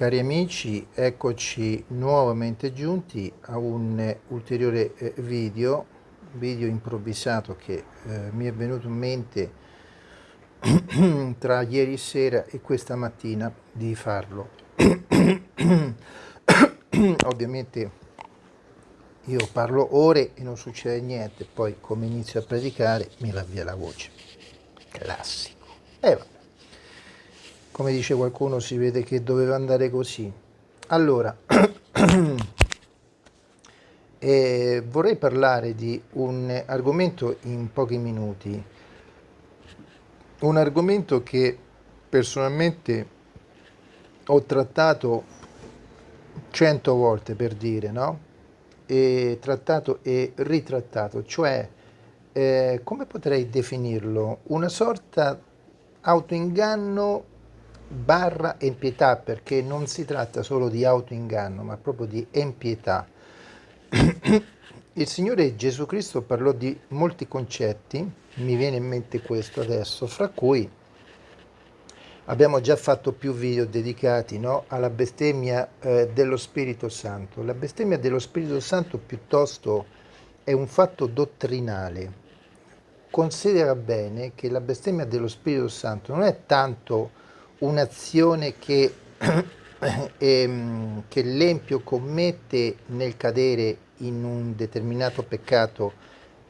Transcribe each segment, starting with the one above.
Cari amici, eccoci nuovamente giunti a un ulteriore eh, video, video improvvisato che eh, mi è venuto in mente tra ieri sera e questa mattina di farlo. Ovviamente io parlo ore e non succede niente, poi come inizio a predicare mi va via la voce. Classico. E vabbè come dice qualcuno si vede che doveva andare così. Allora eh, vorrei parlare di un argomento in pochi minuti. Un argomento che personalmente ho trattato cento volte per dire no? e trattato e ritrattato cioè eh, come potrei definirlo? Una sorta autoinganno barra empietà perché non si tratta solo di autoinganno ma proprio di empietà. Il Signore Gesù Cristo parlò di molti concetti, mi viene in mente questo adesso, fra cui abbiamo già fatto più video dedicati no, alla bestemmia eh, dello Spirito Santo. La bestemmia dello Spirito Santo piuttosto è un fatto dottrinale. Considera bene che la bestemmia dello Spirito Santo non è tanto un'azione che, ehm, che l'empio commette nel cadere in un determinato peccato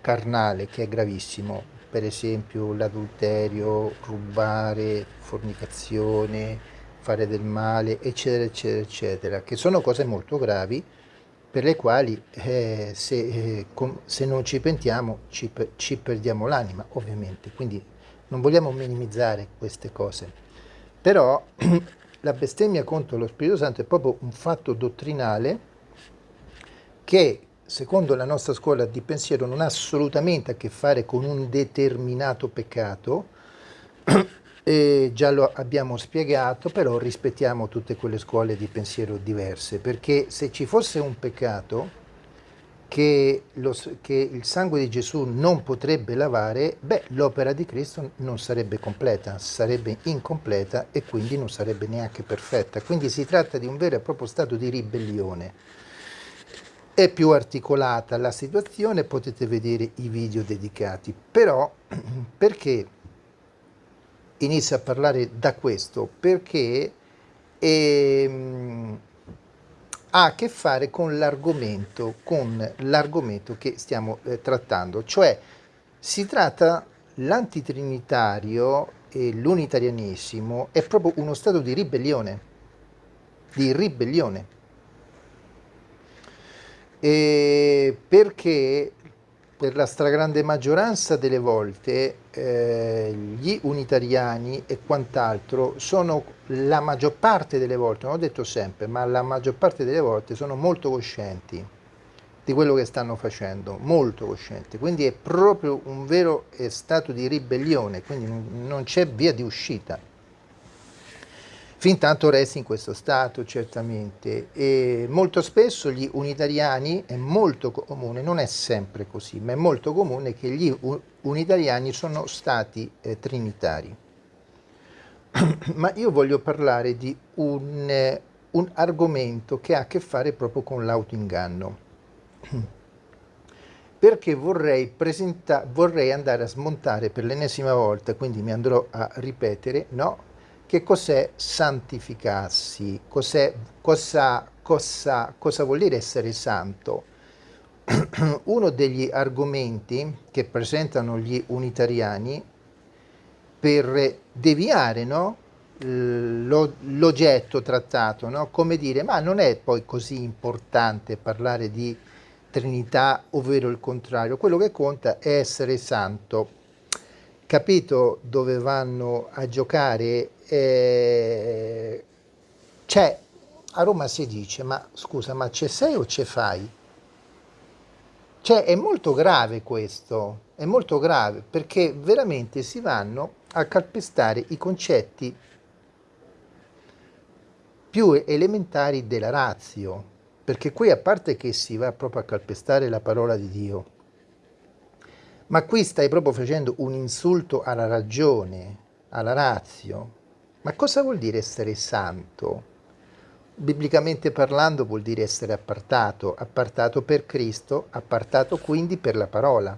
carnale che è gravissimo, per esempio l'adulterio, rubare, fornicazione, fare del male, eccetera, eccetera, eccetera, che sono cose molto gravi per le quali eh, se, eh, se, non ci pentiamo ci, ci perdiamo l'anima, ovviamente, quindi non vogliamo minimizzare queste cose. Però la bestemmia contro lo Spirito Santo è proprio un fatto dottrinale che secondo la nostra scuola di pensiero non ha assolutamente a che fare con un determinato peccato, e già lo abbiamo spiegato, però rispettiamo tutte quelle scuole di pensiero diverse, perché se ci fosse un peccato che, lo, che, il sangue di Gesù non potrebbe lavare, beh, l'opera di Cristo non sarebbe completa, sarebbe incompleta e quindi non sarebbe neanche perfetta. Quindi si tratta di un vero e proprio stato di ribellione. È più articolata la situazione, potete vedere i video dedicati, però perché inizio a parlare da questo? Perché ehm, ha a che fare con l'argomento, con l'argomento che stiamo eh, trattando, cioè si tratta l'antitrinitario e l'unitarianesimo è proprio uno stato di ribellione, di ribellione. E perché per la stragrande maggioranza delle volte eh, gli unitariani e quant'altro sono la maggior parte delle volte, non ho detto sempre, ma la maggior parte delle volte sono molto coscienti di quello che stanno facendo, molto coscienti, quindi è proprio un vero stato di ribellione, quindi non c'è via di uscita fin tanto resti in questo stato certamente e molto spesso gli unitariani è molto comune, non è sempre così, ma è molto comune che gli unitariani sono stati eh, trinitari. ma io voglio parlare di un, eh, un argomento che ha a che fare proprio con l'autoinganno perché vorrei, vorrei andare a smontare per l'ennesima volta, quindi mi andrò a ripetere, no, che cos'è santificarsi? Cos'è, cosa, cosa, cosa vuol dire essere santo? Uno degli argomenti che presentano gli unitariani per deviare no? l'oggetto trattato, no? come dire, ma non è poi così importante parlare di Trinità, ovvero il contrario, quello che conta è essere santo capito dove vanno a giocare, eh, c'è, a Roma si dice, ma scusa, ma c'è sei o c'è fai? Cioè è molto grave questo, è molto grave perché veramente si vanno a calpestare i concetti più elementari della razio, perché qui a parte che si va proprio a calpestare la parola di Dio, ma qui stai proprio facendo un insulto alla ragione, alla razio. Ma cosa vuol dire essere santo? biblicamente parlando vuol dire essere appartato, appartato per Cristo, appartato quindi per la parola.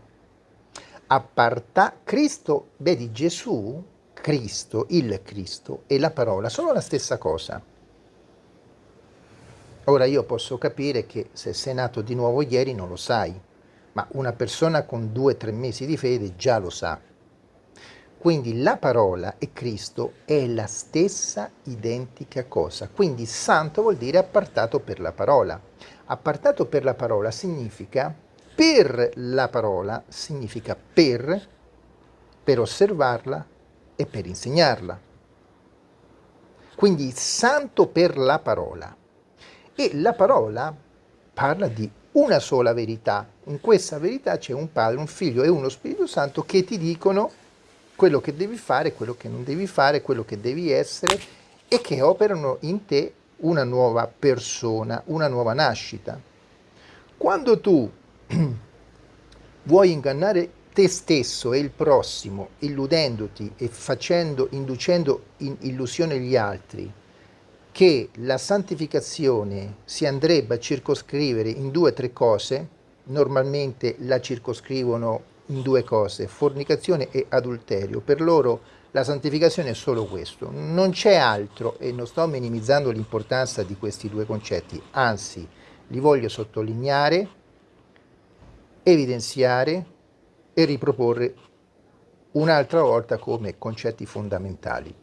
Apparta Cristo, vedi Gesù, Cristo, il Cristo e la parola sono la stessa cosa. Ora io posso capire che se sei nato di nuovo ieri non lo sai, ma una persona con due o tre mesi di fede già lo sa. Quindi la parola e Cristo è la stessa identica cosa. Quindi santo vuol dire appartato per la parola. Appartato per la parola significa per la parola, significa per, per osservarla e per insegnarla. Quindi santo per la parola. E la parola parla di una sola verità. In questa verità c'è un Padre, un Figlio e uno Spirito Santo che ti dicono quello che devi fare, quello che non devi fare, quello che devi essere e che operano in te una nuova persona, una nuova nascita. Quando tu vuoi ingannare te stesso e il prossimo, illudendoti e facendo, inducendo in illusione gli altri, che la santificazione si andrebbe a circoscrivere in due o tre cose, normalmente la circoscrivono in due cose, fornicazione e adulterio. Per loro la santificazione è solo questo, non c'è altro e non sto minimizzando l'importanza di questi due concetti, anzi li voglio sottolineare, evidenziare e riproporre un'altra volta come concetti fondamentali.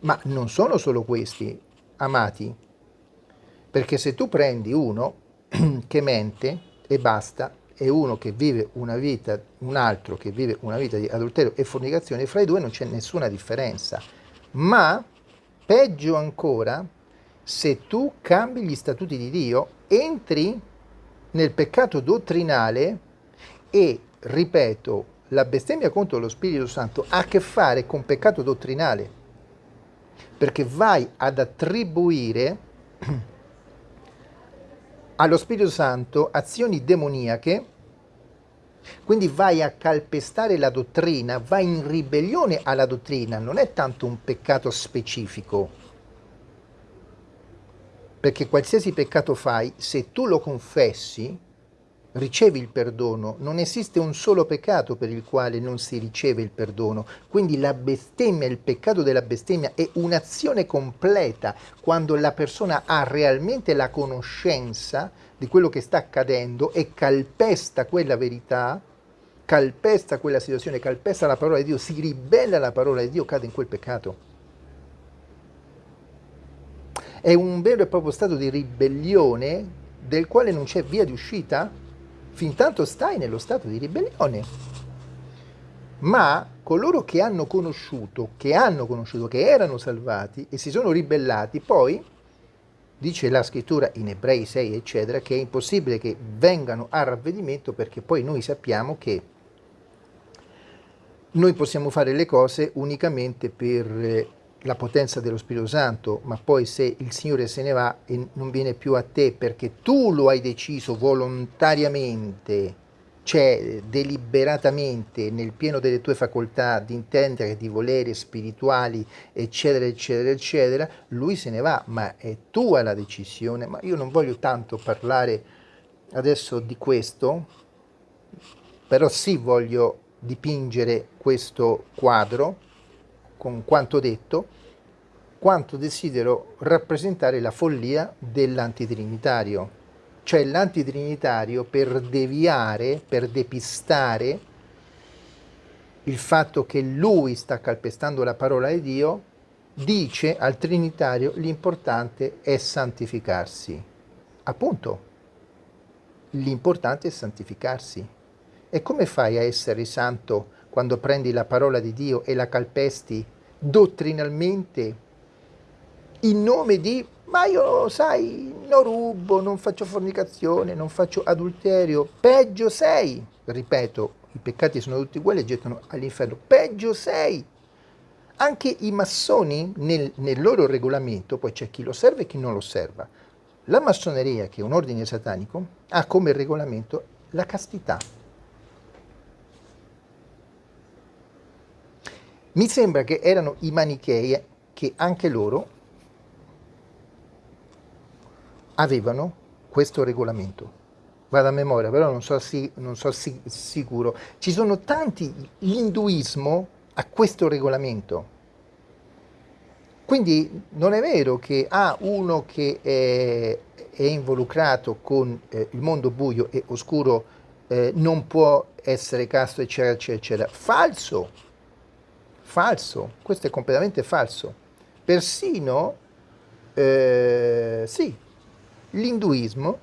Ma non sono solo questi, amati, perché se tu prendi uno che mente e basta, e uno che vive una vita, un altro che vive una vita di adulterio e fornicazione, fra i due non c'è nessuna differenza. Ma, peggio ancora, se tu cambi gli statuti di Dio, entri nel peccato dottrinale e, ripeto, la bestemmia contro lo Spirito Santo ha a che fare con peccato dottrinale, perché vai ad attribuire allo Spirito Santo azioni demoniache, quindi vai a calpestare la dottrina, vai in ribellione alla dottrina, non è tanto un peccato specifico, perché qualsiasi peccato fai, se tu lo confessi, ricevi il perdono, non esiste un solo peccato per il quale non si riceve il perdono, quindi la bestemmia, il peccato della bestemmia è un'azione completa quando la persona ha realmente la conoscenza di quello che sta accadendo e calpesta quella verità, calpesta quella situazione, calpesta la parola di Dio, si ribella alla parola di Dio, cade in quel peccato. È un vero e proprio stato di ribellione del quale non c'è via di uscita fin tanto stai nello stato di ribellione. Ma coloro che hanno conosciuto, che hanno conosciuto, che erano salvati e si sono ribellati, poi, dice la scrittura in Ebrei 6, eccetera, che è impossibile che vengano a ravvedimento perché poi noi sappiamo che noi possiamo fare le cose unicamente per la potenza dello Spirito Santo, ma poi se il Signore se ne va e non viene più a te perché tu lo hai deciso volontariamente, cioè deliberatamente nel pieno delle tue facoltà di intendere, di volere spirituali, eccetera, eccetera, eccetera, lui se ne va, ma è tua la decisione. Ma io non voglio tanto parlare adesso di questo, però sì voglio dipingere questo quadro con quanto detto, quanto desidero rappresentare la follia dell'antitrinitario, cioè l'antitrinitario per deviare, per depistare il fatto che lui sta calpestando la parola di Dio, dice al trinitario l'importante è santificarsi. Appunto, l'importante è santificarsi. E come fai a essere santo quando prendi la parola di Dio e la calpesti dottrinalmente in nome di ma io sai non rubo, non faccio fornicazione, non faccio adulterio, peggio sei, ripeto, i peccati sono tutti uguali e gettano all'inferno, peggio sei. Anche i massoni nel, nel loro regolamento, poi c'è chi lo serve e chi non lo osserva. La massoneria, che è un ordine satanico, ha come regolamento la castità. Mi sembra che erano i manichei che anche loro avevano questo regolamento. Vado a memoria, però non so, si, non so si, sicuro. Ci sono tanti, l'induismo ha questo regolamento. Quindi non è vero che ah, uno che è, è involucrato con eh, il mondo buio e oscuro eh, non può essere casto, eccetera, eccetera, eccetera. Falso, falso, questo è completamente falso. Persino, eh, sì, l'induismo,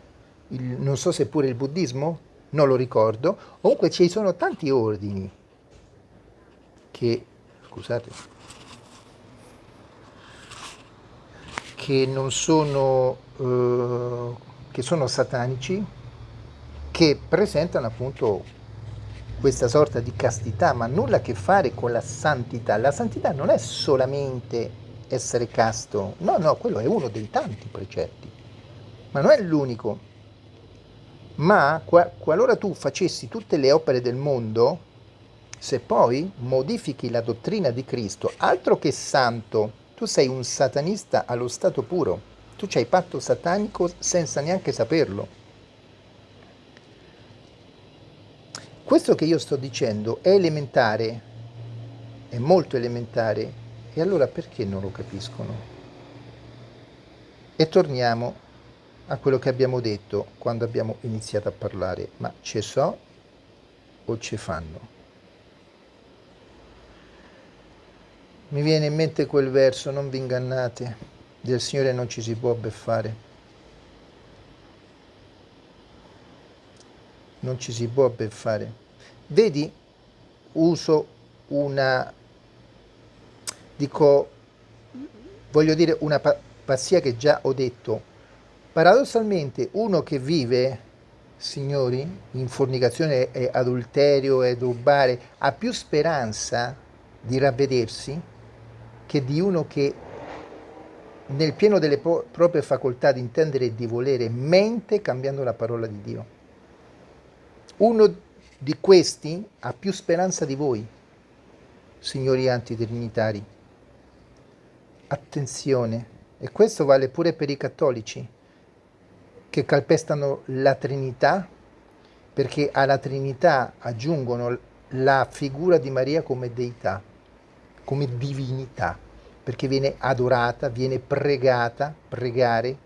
non so se pure il buddismo, non lo ricordo, comunque ci sono tanti ordini che, scusate, che non sono, eh, che sono satanici, che presentano appunto questa sorta di castità, ma nulla a che fare con la santità. La santità non è solamente essere casto, no, no, quello è uno dei tanti precetti, ma non è l'unico. Ma qualora tu facessi tutte le opere del mondo, se poi modifichi la dottrina di Cristo, altro che santo, tu sei un satanista allo stato puro, tu c'hai patto satanico senza neanche saperlo. Questo che io sto dicendo è elementare, è molto elementare, e allora perché non lo capiscono? E torniamo a quello che abbiamo detto quando abbiamo iniziato a parlare, ma ce so o ce fanno? Mi viene in mente quel verso, non vi ingannate, del Signore non ci si può beffare. Non ci si può beffare. Vedi, uso una, dico, voglio dire una pazzia che già ho detto. Paradossalmente uno che vive, signori, in fornicazione e adulterio e rubare, ha più speranza di ravvedersi che di uno che nel pieno delle proprie facoltà di intendere e di volere mente cambiando la parola di Dio. Uno di questi ha più speranza di voi, signori antitrinitari. Attenzione, e questo vale pure per i cattolici, che calpestano la Trinità, perché alla Trinità aggiungono la figura di Maria come deità, come divinità, perché viene adorata, viene pregata, pregare,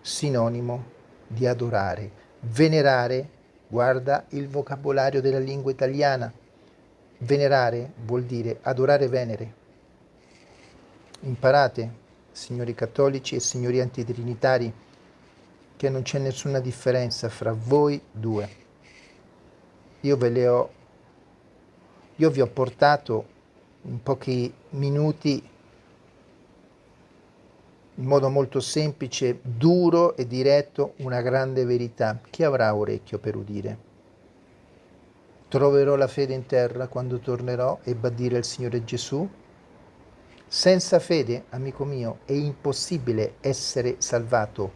sinonimo di adorare, venerare Guarda il vocabolario della lingua italiana. Venerare vuol dire adorare Venere. Imparate, signori cattolici e signori antitrinitari, che non c'è nessuna differenza fra voi due. Io ve le ho, io vi ho portato in pochi minuti in modo molto semplice, duro e diretto una grande verità. Chi avrà orecchio per udire? Troverò la fede in terra quando tornerò e badire il Signore Gesù? Senza fede, amico mio, è impossibile essere salvato,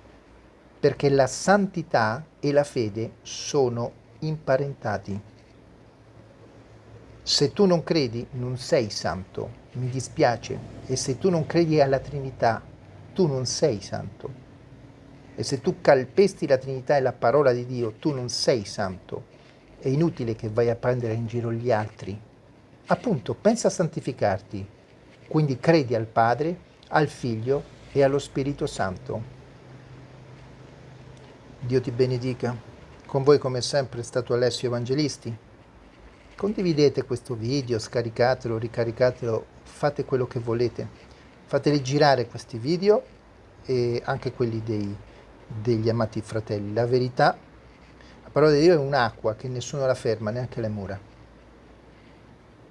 perché la santità e la fede sono imparentati. Se tu non credi, non sei santo, mi dispiace, e se tu non credi alla Trinità, tu non sei santo. E se tu calpesti la Trinità e la parola di Dio, tu non sei santo. È inutile che vai a prendere in giro gli altri. Appunto, pensa a santificarti. Quindi credi al Padre, al Figlio e allo Spirito Santo. Dio ti benedica. Con voi come sempre è stato Alessio Evangelisti. Condividete questo video, scaricatelo, ricaricatelo, fate quello che volete fateli girare questi video e anche quelli dei, degli amati fratelli. La verità, la parola di Dio è un'acqua che nessuno la ferma, neanche le mura.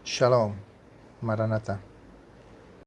Shalom, Maranatha.